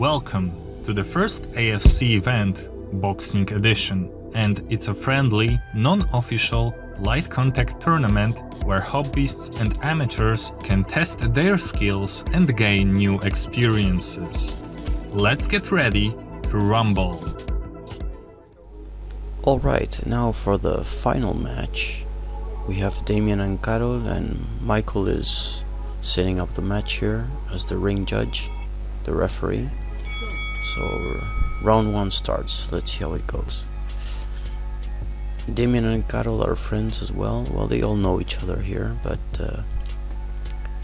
Welcome to the first AFC event, Boxing Edition, and it's a friendly, non-official, light contact tournament where hobbyists and amateurs can test their skills and gain new experiences. Let's get ready to rumble. Alright, now for the final match. We have Damien and Karol, and Michael is setting up the match here as the ring judge, the referee. So round one starts. Let's see how it goes. Damien and Karol are friends as well. Well, they all know each other here, but uh,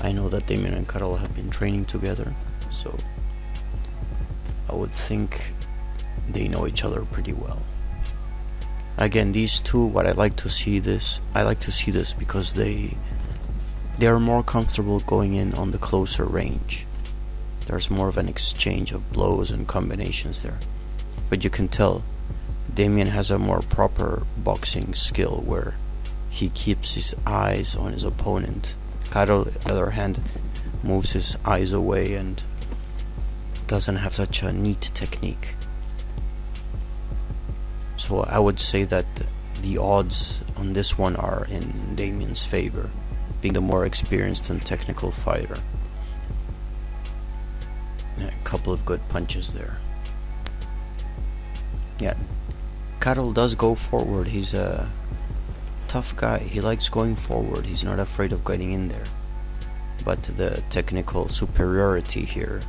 I know that Damien and Karol have been training together, so I would think they know each other pretty well. Again, these two, what I like to see this, I like to see this because they they are more comfortable going in on the closer range there's more of an exchange of blows and combinations there. But you can tell Damien has a more proper boxing skill where he keeps his eyes on his opponent. Karol, on the other hand, moves his eyes away and doesn't have such a neat technique. So I would say that the odds on this one are in Damien's favor, being the more experienced and technical fighter a couple of good punches there. Yeah, Karol does go forward. He's a tough guy. He likes going forward. He's not afraid of getting in there. But the technical superiority here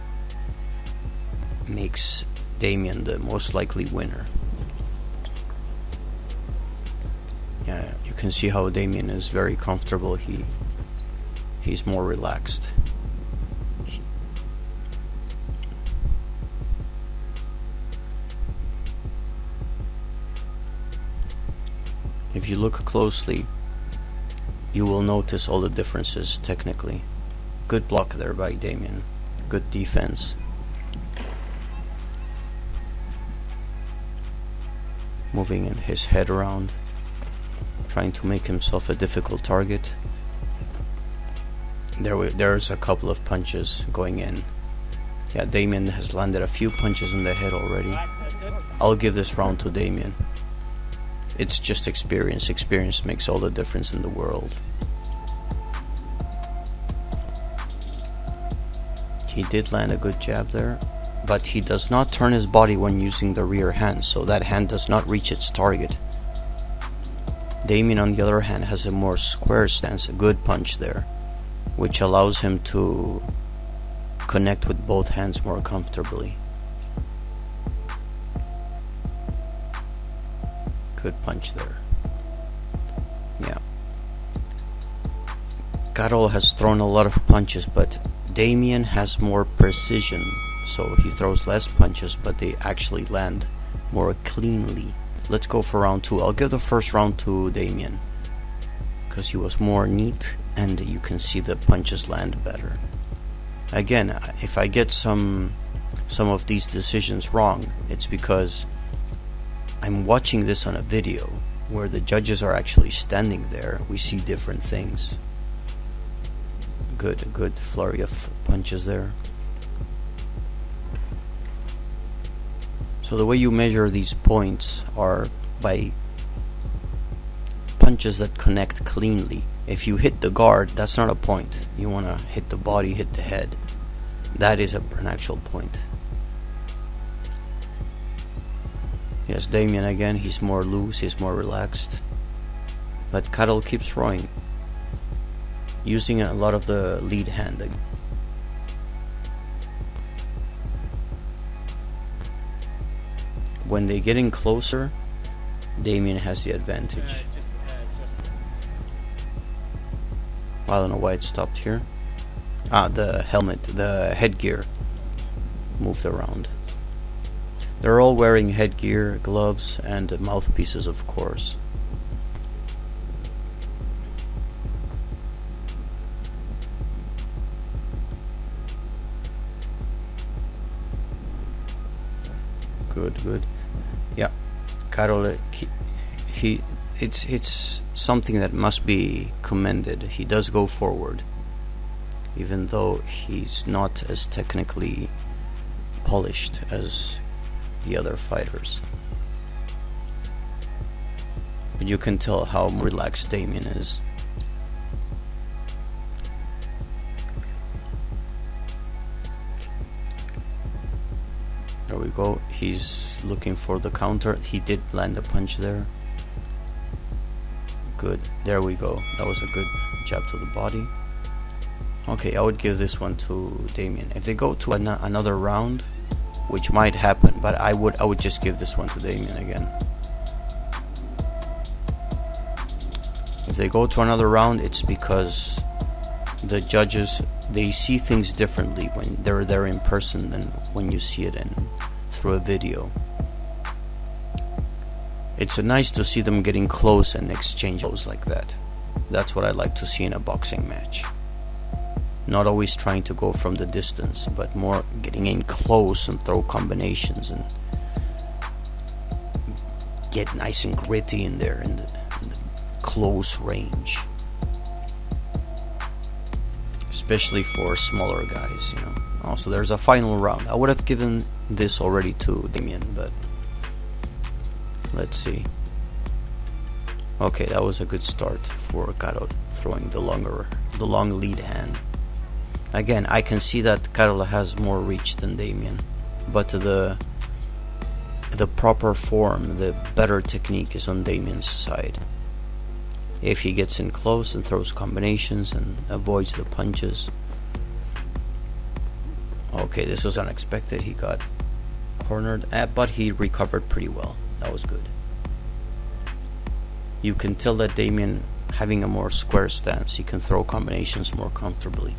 makes Damien the most likely winner. Yeah, you can see how Damien is very comfortable. He he's more relaxed. If you look closely, you will notice all the differences technically. Good block there by Damien. Good defense. Moving in his head around. Trying to make himself a difficult target. There, we, there's a couple of punches going in. Yeah, Damien has landed a few punches in the head already. I'll give this round to Damien it's just experience. Experience makes all the difference in the world. He did land a good jab there, but he does not turn his body when using the rear hand, so that hand does not reach its target. Damien, on the other hand, has a more square stance, a good punch there, which allows him to connect with both hands more comfortably. Good punch there. Yeah. Karol has thrown a lot of punches, but Damien has more precision. So he throws less punches, but they actually land more cleanly. Let's go for round two. I'll give the first round to Damien. Because he was more neat and you can see the punches land better. Again, if I get some some of these decisions wrong, it's because I'm watching this on a video where the judges are actually standing there. We see different things. Good, good flurry of punches there. So the way you measure these points are by punches that connect cleanly. If you hit the guard, that's not a point. You want to hit the body, hit the head. That is a, an actual point. Yes, Damien again, he's more loose, he's more relaxed. But Karol keeps throwing. Using a lot of the lead hand. When they get in closer, Damien has the advantage. I don't know why it stopped here. Ah, the helmet, the headgear moved around. They're all wearing headgear, gloves, and mouthpieces, of course. Good, good. Yeah, Karol, he, he, it's it's something that must be commended. He does go forward, even though he's not as technically polished as the other fighters. But you can tell how relaxed Damien is. There we go. He's looking for the counter. He did land a punch there. Good. There we go. That was a good jab to the body. Okay, I would give this one to Damien. If they go to an another round, which might happen, but I would I would just give this one to Damien again. If they go to another round, it's because the judges they see things differently when they're there in person than when you see it in through a video. It's nice to see them getting close and exchange blows like that. That's what I like to see in a boxing match not always trying to go from the distance, but more getting in close and throw combinations and get nice and gritty in there in the, in the close range. Especially for smaller guys, you know. Also, there's a final round. I would have given this already to Damien, but let's see. Okay, that was a good start for Caro throwing the longer, the long lead hand. Again, I can see that Carola has more reach than Damien, but the the proper form, the better technique is on Damien's side. If he gets in close and throws combinations and avoids the punches. Okay, this was unexpected. He got cornered, eh, but he recovered pretty well. That was good. You can tell that Damien, having a more square stance, he can throw combinations more comfortably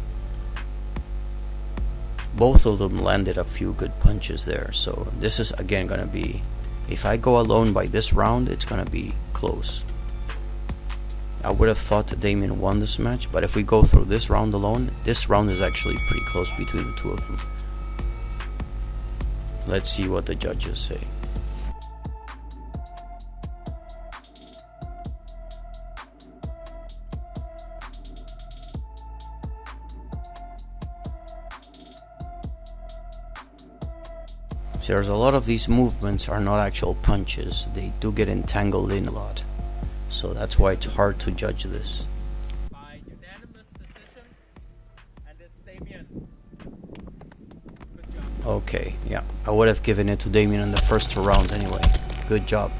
both of them landed a few good punches there. So this is again gonna be, if I go alone by this round, it's gonna be close. I would have thought Damien won this match, but if we go through this round alone, this round is actually pretty close between the two of them. Let's see what the judges say. There's a lot of these movements are not actual punches. They do get entangled in a lot. So that's why it's hard to judge this. By unanimous decision, and it's Damien. Good job. Okay, yeah. I would have given it to Damien in the first round anyway. Good job.